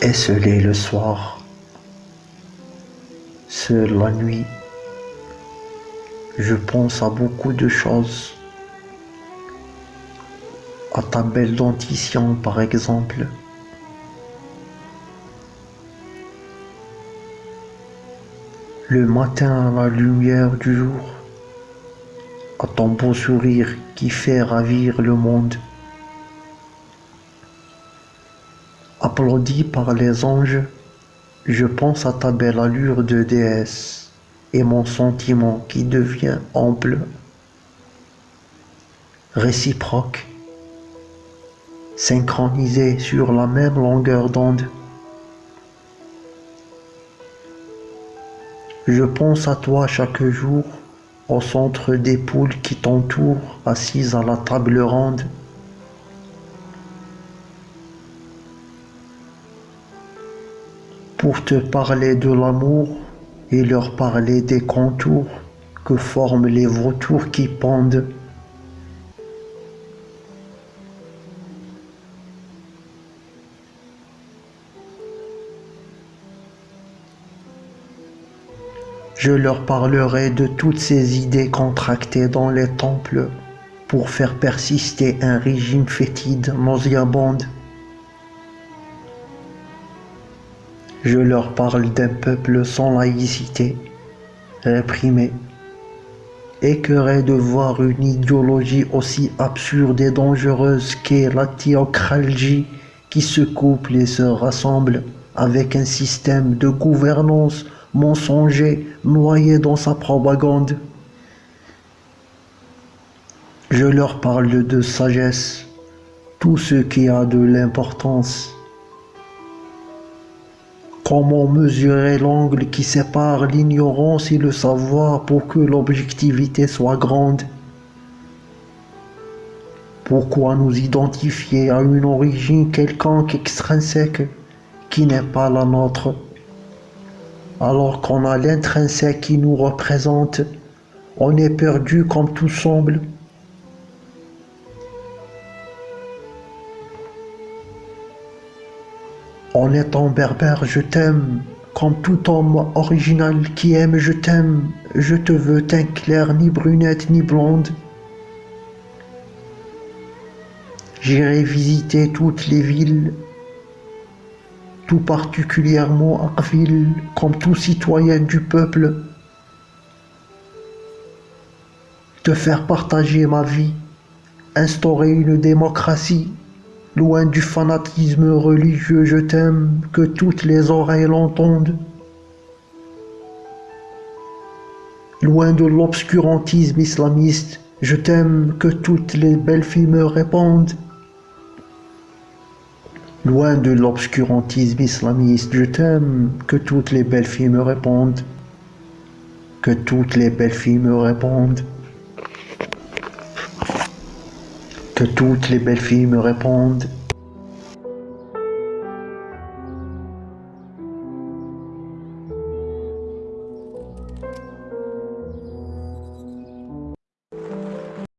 esselé le soir, seul la nuit, je pense à beaucoup de choses, à ta belle dentition par exemple. Le matin à la lumière du jour, à ton beau sourire qui fait ravir le monde. Applaudi par les anges, je pense à ta belle allure de déesse et mon sentiment qui devient ample, réciproque, synchronisé sur la même longueur d'onde. Je pense à toi chaque jour au centre des poules qui t'entourent, assises à la table ronde. Pour te parler de l'amour et leur parler des contours que forment les vautours qui pendent. Je leur parlerai de toutes ces idées contractées dans les temples pour faire persister un régime fétide, nauséabonde. Je leur parle d'un peuple sans laïcité, réprimé, écœuré de voir une idéologie aussi absurde et dangereuse qu'est la théocratie qui se couple et se rassemble avec un système de gouvernance mensonger noyé dans sa propagande. Je leur parle de sagesse, tout ce qui a de l'importance. Comment mesurer l'angle qui sépare l'ignorance et le savoir pour que l'objectivité soit grande? Pourquoi nous identifier à une origine quelconque extrinsèque qui n'est pas la nôtre? Alors qu'on a l'intrinsèque qui nous représente, on est perdu comme tout semble. En étant berbère, je t'aime, comme tout homme original qui aime, je t'aime, je te veux teint clair, ni brunette, ni blonde. J'irai visiter toutes les villes tout particulièrement Akville, comme tout citoyen du peuple, de faire partager ma vie, instaurer une démocratie, loin du fanatisme religieux, je t'aime, que toutes les oreilles l'entendent, loin de l'obscurantisme islamiste, je t'aime, que toutes les belles filles me répondent. Loin de l'obscurantisme islamiste, je t'aime, que toutes les belles filles me répondent. Que toutes les belles filles me répondent. Que toutes les belles filles me répondent.